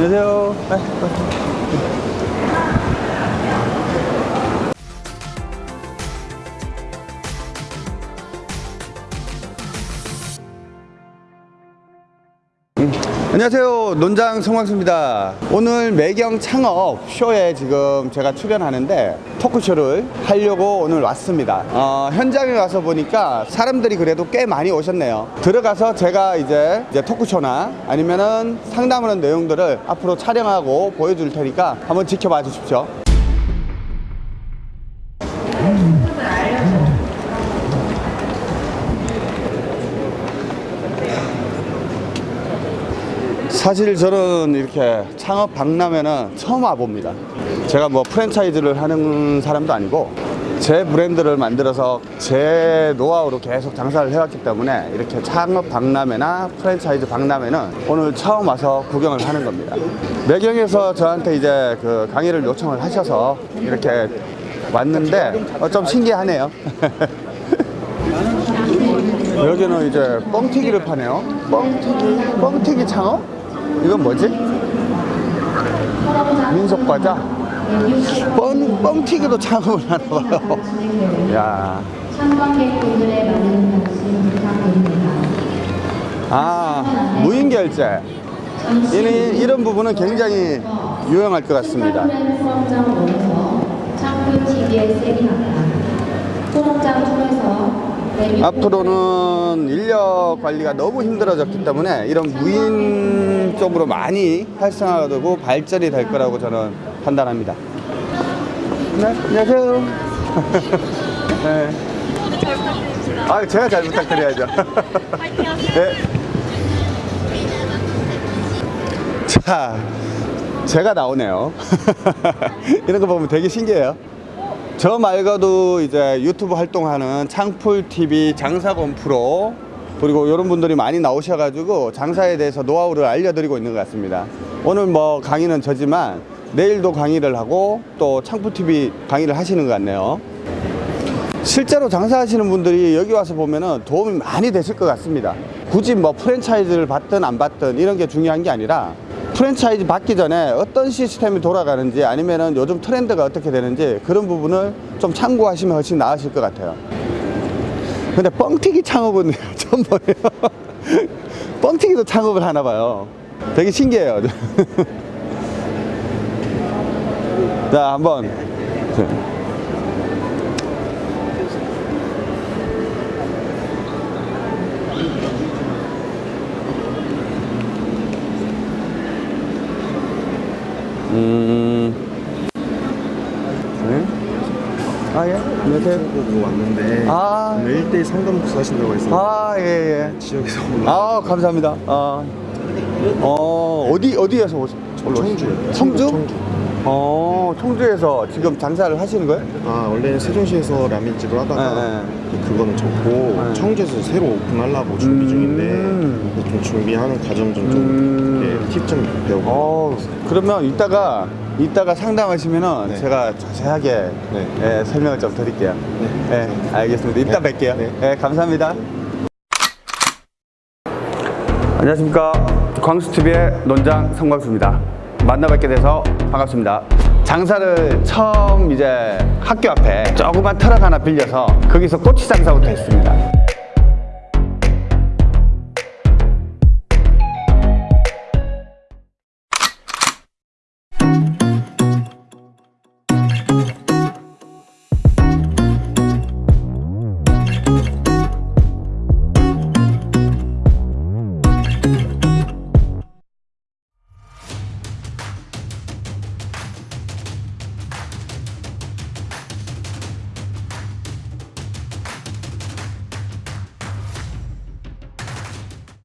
안녕하세요. 네, 안녕하세요. 논장 성광수입니다. 오늘 매경 창업 쇼에 지금 제가 출연하는데 토크쇼를 하려고 오늘 왔습니다. 어, 현장에 와서 보니까 사람들이 그래도 꽤 많이 오셨네요. 들어가서 제가 이제, 이제 토크쇼나 아니면은 상담하는 내용들을 앞으로 촬영하고 보여줄 테니까 한번 지켜봐 주십시오. 사실 저는 이렇게 창업 박람회는 처음 와봅니다. 제가 뭐 프랜차이즈를 하는 사람도 아니고 제 브랜드를 만들어서 제 노하우로 계속 장사를 해왔기 때문에 이렇게 창업 박람회나 프랜차이즈 박람회는 오늘 처음 와서 구경을 하는 겁니다. 매경에서 저한테 이제 그 강의를 요청을 하셔서 이렇게 왔는데 어, 좀 신기하네요. 여기는 이제 뻥튀기를 파네요. 뻥튀기, 뻥튀기 창업? 이건 뭐지? 민속과자? 뻥, 뻥튀기도 창업을 하나봐요. 야. 아, 무인결제. 이런, 이런 부분은 굉장히 유용할 것 같습니다. 수업장 통해서 앞으로는 인력 관리가 너무 힘들어졌기 때문에 이런 무인 쪽으로 많이 활성화되고 발전이 될 거라고 저는 판단합니다. 네, 안녕하세요. 네. 아, 제가 잘 부탁드려야죠. 네. 자, 제가 나오네요. 이런 거 보면 되게 신기해요. 저 말고도 이제 유튜브 활동하는 창풀 TV 장사건 프로 그리고 이런 분들이 많이 나오셔가지고 장사에 대해서 노하우를 알려드리고 있는 것 같습니다. 오늘 뭐 강의는 저지만 내일도 강의를 하고 또 창풀 TV 강의를 하시는 것 같네요. 실제로 장사하시는 분들이 여기 와서 보면은 도움이 많이 되실 것 같습니다. 굳이 뭐 프랜차이즈를 받든 안 받든 이런 게 중요한 게 아니라 프랜차이즈 받기 전에 어떤 시스템이 돌아가는지 아니면은 요즘 트렌드가 어떻게 되는지 그런 부분을 좀 참고하시면 훨씬 나으실 것 같아요. 근데 뻥튀기 창업은 처음 보네요. 뻥튀기도 창업을 하나 봐요. 되게 신기해요. 자, 한번. 네? 아, 예. 안녕하세요. 보고 왔는데 아. 오늘 1대1 상담부스 하신다고 해서 아, 예, 예. 지역에서 올라 아, 감사합니다. 아. 어, 어디, 어디에서 오셨, 청주요. 청주? 청주. 어, 청주에서 지금 장사를 하시는 거예요? 아 원래는 세종시에서 라면집을 하다가 네, 그거는 접고 네. 청주에서 새로 오픈하려고 준비 음. 중인데 좀 준비하는 과정 좀 음. 좀팁좀 배우고 어, 그러면 이따가, 이따가 상담하시면은 네. 제가 자세하게 네. 예, 설명을 좀 드릴게요. 네. 알겠습니다. 이따 네. 뵐게요. 네. 네, 감사합니다. 안녕하십니까. 광수TV의 논장 성광수입니다. 만나 뵙게 돼서 반갑습니다. 장사를 처음 이제 학교 앞에 조그만 트럭 하나 빌려서 거기서 꼬치 장사부터 했습니다.